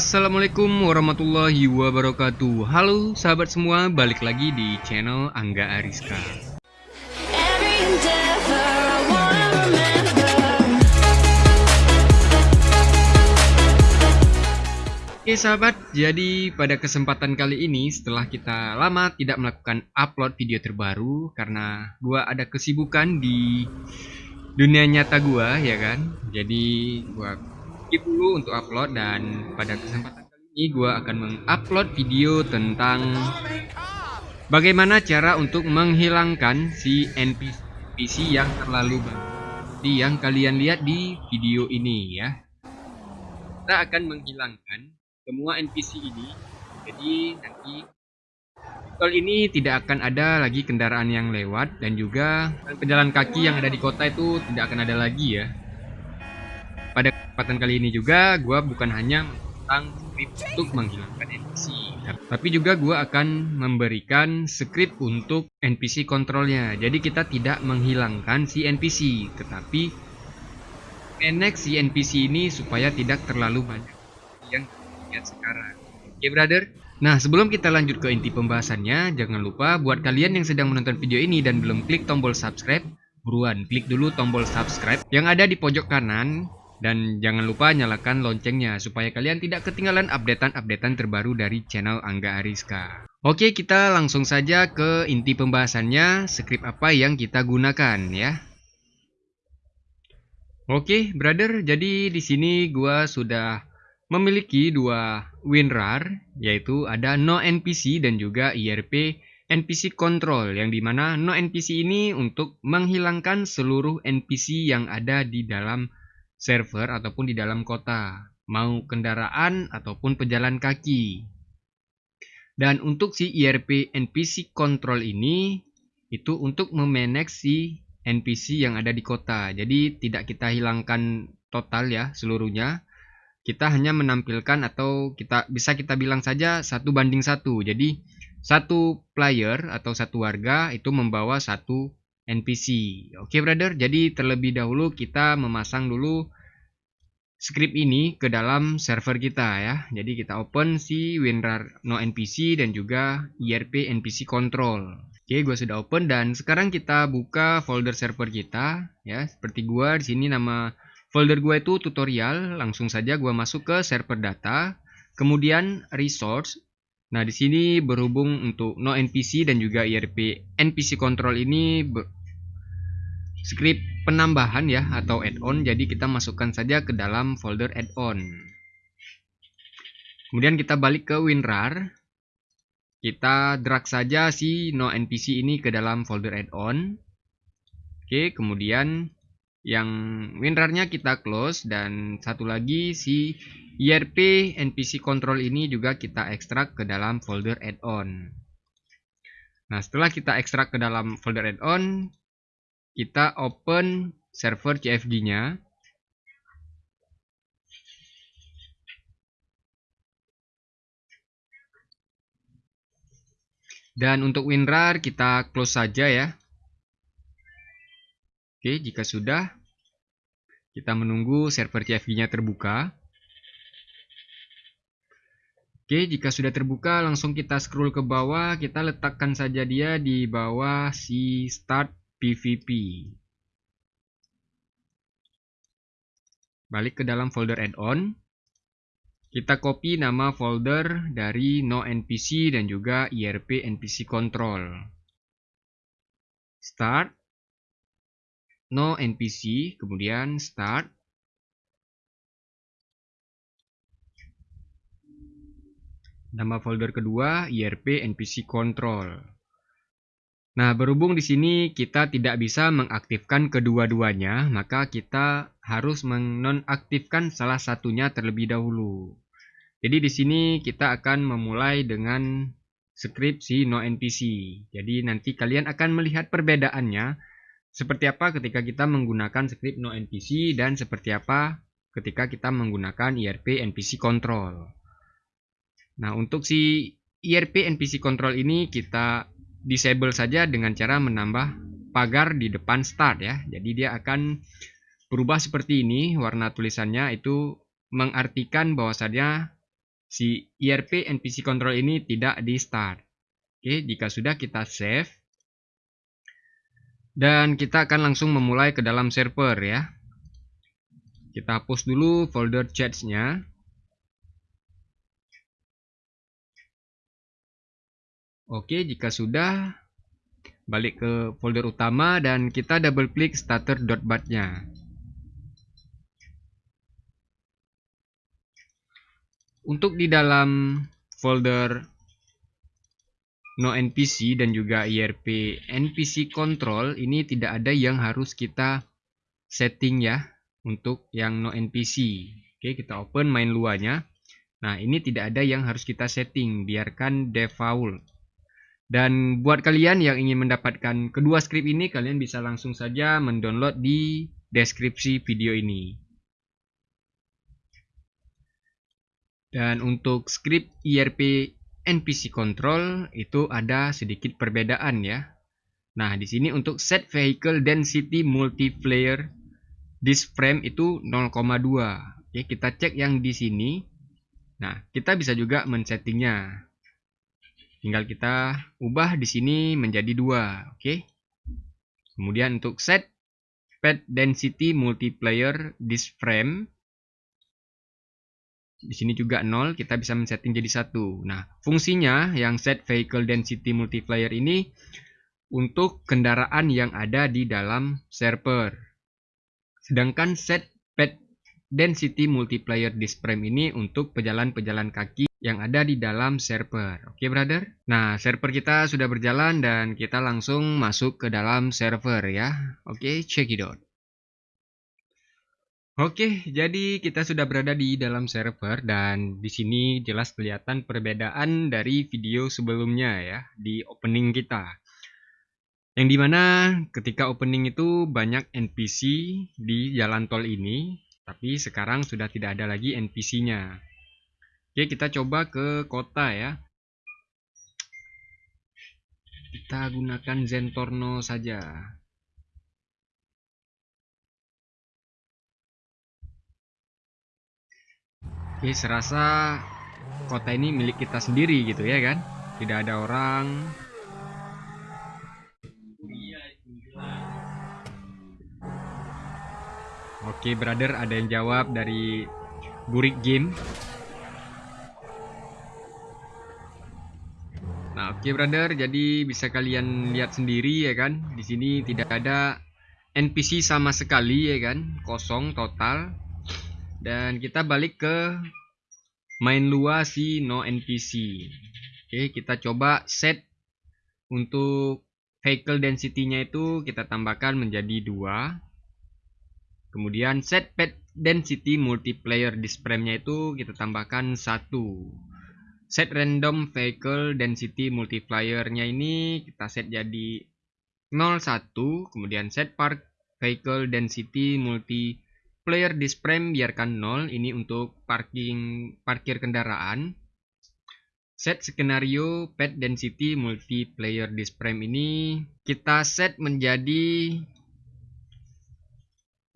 Assalamualaikum warahmatullahi wabarakatuh. Halo sahabat semua, balik lagi di channel Angga Ariska. Oke sahabat, jadi pada kesempatan kali ini setelah kita lama tidak melakukan upload video terbaru Karena gua ada kesibukan di dunia nyata gua ya kan? Jadi gua skip dulu untuk upload dan pada kesempatan kali ini gua akan mengupload video tentang bagaimana cara untuk menghilangkan si NPC yang terlalu banyak. Yang kalian lihat di video ini ya. Kita akan menghilangkan semua NPC ini. Jadi nanti tol ini tidak akan ada lagi kendaraan yang lewat dan juga pejalan kaki yang ada di kota itu tidak akan ada lagi ya. Pada kesempatan kali ini juga gue bukan hanya tentang script untuk menghilangkan NPC tapi juga gue akan memberikan script untuk NPC kontrolnya jadi kita tidak menghilangkan si NPC tetapi manage si NPC ini supaya tidak terlalu banyak yang lihat sekarang. Oke brother? Nah, sebelum kita lanjut ke inti pembahasannya, jangan lupa buat kalian yang sedang menonton video ini dan belum klik tombol subscribe, buruan klik dulu tombol subscribe yang ada di pojok kanan dan jangan lupa nyalakan loncengnya supaya kalian tidak ketinggalan updatean-updatean terbaru dari channel Angga Ariska. Oke, kita langsung saja ke inti pembahasannya, script apa yang kita gunakan ya. Oke, brother, jadi di sini gua sudah memiliki dua WinRAR yaitu ada no NPC dan juga IRP NPC control yang di mana no NPC ini untuk menghilangkan seluruh NPC yang ada di dalam server ataupun di dalam kota. Mau kendaraan ataupun pejalan kaki. Dan untuk si IRP NPC control ini itu untuk memanage si NPC yang ada di kota. Jadi tidak kita hilangkan total ya seluruhnya. Kita hanya menampilkan atau kita bisa kita bilang saja satu banding satu. Jadi satu player atau satu warga itu membawa satu NPC. Oke brother, jadi terlebih dahulu kita memasang dulu script ini ke dalam server kita ya. Jadi kita open si WinRAR no NPC dan juga IRP NPC control. Oke, gue sudah open dan sekarang kita buka folder server kita ya. Seperti gua di sini nama Folder gue itu tutorial, langsung saja gue masuk ke server data, kemudian resource. Nah, di sini berhubung untuk no NPC dan juga IRP NPC control ini script penambahan ya atau add-on, jadi kita masukkan saja ke dalam folder add-on. Kemudian kita balik ke WinRAR. Kita drag saja si no NPC ini ke dalam folder add-on. Oke, kemudian yang WinRAR-nya kita close dan satu lagi si IRP NPC control ini juga kita ekstrak ke dalam folder add-on. Nah, setelah kita ekstrak ke dalam folder add-on, kita open server CFG-nya. Dan untuk WinRAR kita close saja ya. Oke, jika sudah, kita menunggu server CFG-nya terbuka. Oke, jika sudah terbuka, langsung kita scroll ke bawah. Kita letakkan saja dia di bawah si start PVP. Balik ke dalam folder add-on. Kita copy nama folder dari no NPC dan juga IRP NPC control. Start no npc kemudian start nama folder kedua IRP npc control nah berhubung di sini kita tidak bisa mengaktifkan kedua-duanya maka kita harus menonaktifkan salah satunya terlebih dahulu. Jadi di sini kita akan memulai dengan script si no npc jadi nanti kalian akan melihat perbedaannya. Seperti apa ketika kita menggunakan script no npc dan seperti apa ketika kita menggunakan IRP npc control. Nah, untuk si IRP npc control ini kita disable saja dengan cara menambah pagar di depan start ya. Jadi dia akan berubah seperti ini warna tulisannya itu mengartikan bahwasanya si IRP NPC control ini tidak di start. Oke, jika sudah kita save dan kita akan langsung memulai ke dalam server ya. Kita hapus dulu folder chats-nya. Oke, jika sudah balik ke folder utama dan kita double klik starter.bat-nya. Untuk di dalam folder no npc dan juga irp npc control ini tidak ada yang harus kita setting ya untuk yang no npc. Oke, kita open main luarnya. Nah, ini tidak ada yang harus kita setting, biarkan default. Dan buat kalian yang ingin mendapatkan kedua script ini, kalian bisa langsung saja mendownload di deskripsi video ini. Dan untuk script IRP NPC control itu ada sedikit perbedaan ya. Nah, di sini untuk set vehicle density multiplayer disk frame itu 0,2. Oke, kita cek yang di sini. Nah, kita bisa juga men-settingnya. Tinggal kita ubah di sini menjadi dua, oke. Kemudian untuk set pad density multiplayer disk frame di sini juga 0, kita bisa men-setting jadi satu. Nah, fungsinya yang set vehicle density multiplier ini untuk kendaraan yang ada di dalam server. Sedangkan set pad density multiplier disk frame ini untuk pejalan-pejalan kaki yang ada di dalam server. Oke, brother? Nah, server kita sudah berjalan dan kita langsung masuk ke dalam server ya. Oke, check it out. Oke, jadi kita sudah berada di dalam server dan di sini jelas kelihatan perbedaan dari video sebelumnya ya di opening kita. Yang di mana ketika opening itu banyak NPC di jalan tol ini, tapi sekarang sudah tidak ada lagi NPC-nya. Oke, kita coba ke kota ya. Kita gunakan Zentorno saja. Oke, serasa kota ini milik kita sendiri gitu ya kan? Tidak ada orang. Oke, brother, ada yang jawab dari Burik Game. Nah, oke brother, jadi bisa kalian lihat sendiri ya kan. Di sini tidak ada NPC sama sekali ya kan, kosong total. Dan kita balik ke main luar si no NPC. Oke, kita coba set untuk vehicle density-nya itu kita tambahkan menjadi dua. Kemudian set pet density multiplayer display-nya itu kita tambahkan satu. Set random vehicle density multiplier-nya ini kita set jadi 01 kemudian set park vehicle density multiplayer display biarkan 0 ini untuk parking parkir kendaraan. Set skenario pet density multiplayer display ini kita set menjadi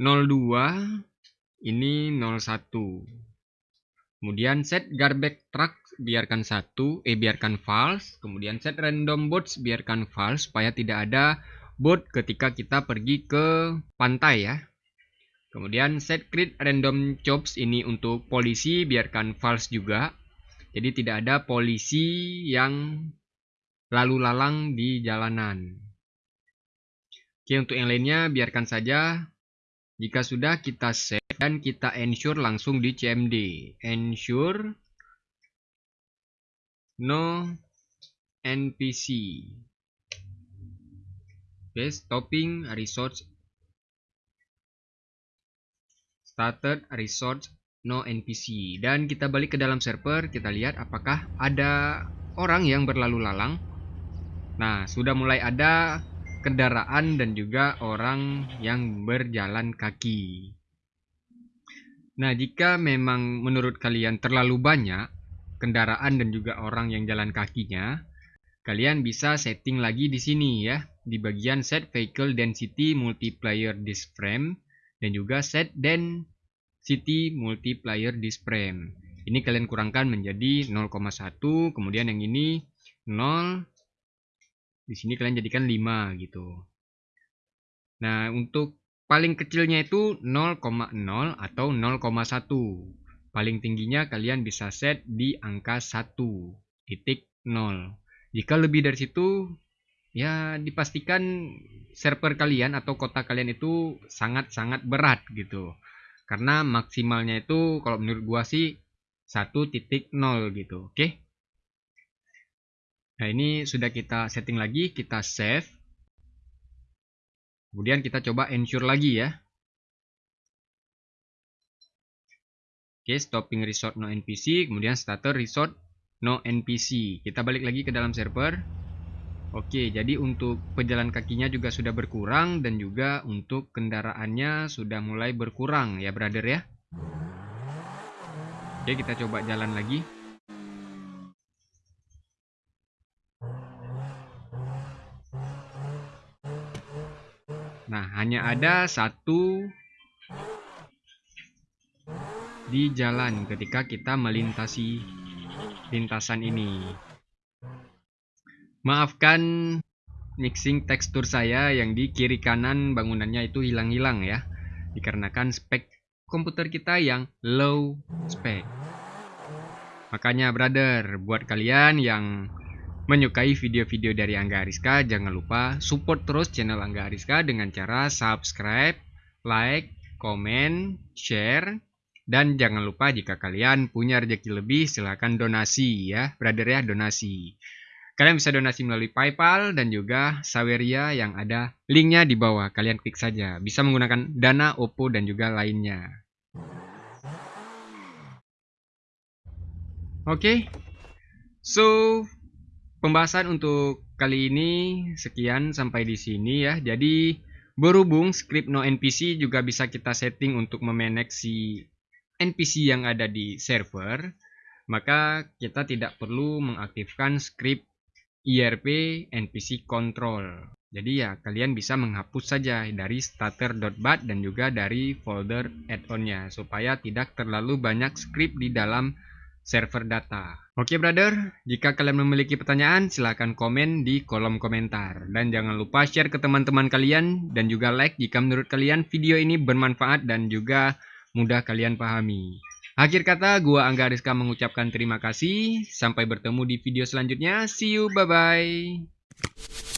02 ini 01 Kemudian set garbage truck biarkan satu, eh biarkan false. Kemudian set random boats biarkan false supaya tidak ada boat ketika kita pergi ke pantai ya. Kemudian set create random jobs ini untuk polisi biarkan false juga. Jadi tidak ada polisi yang lalu lalang di jalanan. Oke untuk yang lainnya biarkan saja. Jika sudah kita set dan kita ensure langsung di CMD ensure no npc oke stopping resource. Started resource no npc dan kita balik ke dalam server kita lihat apakah ada orang yang berlalu lalang. Nah sudah mulai ada kendaraan dan juga orang yang berjalan kaki Nah, jika memang menurut kalian terlalu banyak kendaraan dan juga orang yang jalan kakinya, kalian bisa setting lagi di sini ya, di bagian set vehicle density multiplier disk frame dan juga set density multiplier disk frame. Ini kalian kurangkan menjadi 0,1, kemudian yang ini 0. Di sini kalian jadikan 5 gitu. Nah, untuk paling kecilnya itu 0,0 atau 0,1. Paling tingginya kalian bisa set di angka 1 titik 0. Jika lebih dari situ, ya dipastikan server kalian atau kota kalian itu sangat-sangat berat gitu. Karena maksimalnya itu kalau menurut gua sih 1.0 gitu. Oke. Nah, ini sudah kita setting lagi, kita save. Kemudian kita coba ensure lagi ya. Oke, stopping resort no NPC, kemudian starter resort no NPC. Kita balik lagi ke dalam server. Oke, jadi untuk pejalan kakinya juga sudah berkurang dan juga untuk kendaraannya sudah mulai berkurang ya, brother ya. Oke, kita coba jalan lagi. Nah, ada satu di jalan ketika kita melintasi lintasan ini. Maafkan mixing tekstur saya yang di kiri kanan bangunannya itu hilang-hilang ya. Dikarenakan spek komputer kita yang low spek. Makanya brother, buat kalian yang menyukai video-video dari Angga Ariska, jangan lupa support terus channel Angga Ariska dengan cara subscribe, like, komen, share, dan jangan lupa jika kalian punya rezeki lebih silahkan donasi ya, brother ya donasi. Kalian bisa donasi melalui PayPal dan juga Saweria yang ada linknya di bawah. Kalian klik saja. Bisa menggunakan Dana, Oppo dan juga lainnya. Oke. Okay. So, pembahasan untuk kali ini sekian sampai di sini ya. Jadi berhubung script no NPC juga bisa kita setting untuk memanage si NPC yang ada di server, maka kita tidak perlu mengaktifkan script IRP NPC control. Jadi ya kalian bisa menghapus saja dari starter.bat dan juga dari folder add-onnya supaya tidak terlalu banyak script di dalam server data. Oke brother, jika kalian memiliki pertanyaan silahkan komen di kolom komentar. Dan jangan lupa share ke teman-teman kalian dan juga like jika menurut kalian video ini bermanfaat dan juga mudah kalian pahami. Akhir kata, gua Angga Rizka mengucapkan terima kasih. Sampai bertemu di video selanjutnya. See you, bye-bye.